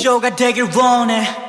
시조가 되길 원해